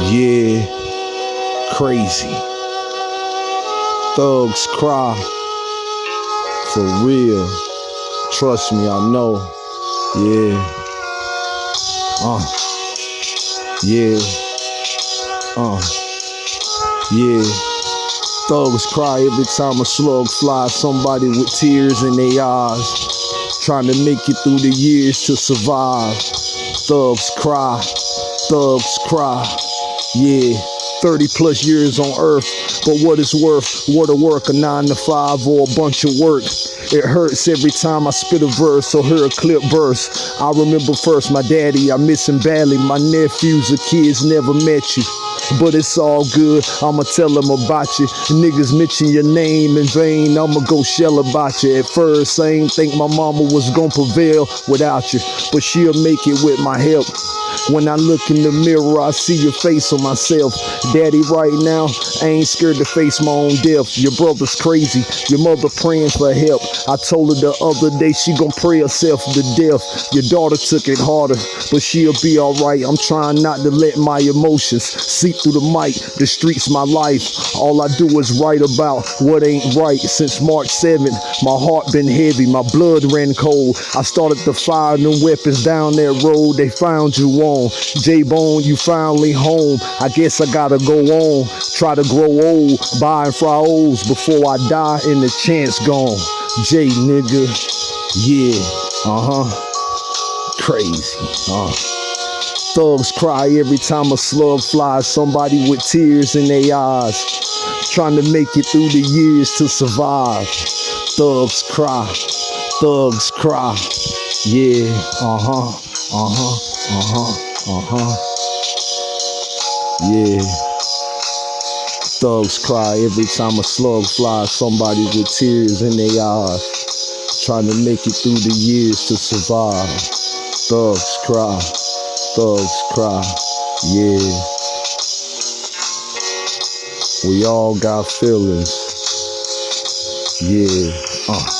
Yeah, crazy. Thugs cry. For real. Trust me, I know. Yeah. Uh. Yeah. Uh. Yeah. Thugs cry every time a slug flies. Somebody with tears in their eyes. Trying to make it through the years to survive. Thugs cry. Thugs cry. Yeah. 30 plus years on earth, but what it's worth, what a work, a nine to five or a bunch of work. It hurts every time I spit a verse or hear a clip verse. I remember first my daddy, I miss him badly. My nephews or kids never met you. But it's all good, I'ma tell them about you. Niggas mention your name in vain, I'ma go shell about you. At first, I ain't think my mama was gonna prevail without you, but she'll make it with my help. When I look in the mirror, I see your face on myself. Daddy, right now, I ain't scared to face my own death. Your brother's crazy, your mother praying for help. I told her the other day she gon' pray herself to death. Your daughter took it harder, but she'll be alright. I'm trying not to let my emotions seep through the mic. The streets my life. All I do is write about what ain't right. Since March 7th, my heart been heavy, my blood ran cold. I started to fire new weapons down that road. They found you on. J Bone, you finally home. I guess I gotta go on. Try to grow old, buying fries before I die and the chance gone. J nigga, yeah, uh huh. Crazy, uh. Thugs cry every time a slug flies. Somebody with tears in their eyes, trying to make it through the years to survive. Thugs cry, thugs cry, yeah, uh huh, uh huh, uh huh. Uh-huh. Yeah. Thugs cry every time a slug flies. Somebody with tears in their eyes. Trying to make it through the years to survive. Thugs cry. Thugs cry. Yeah. We all got feelings. Yeah. Uh.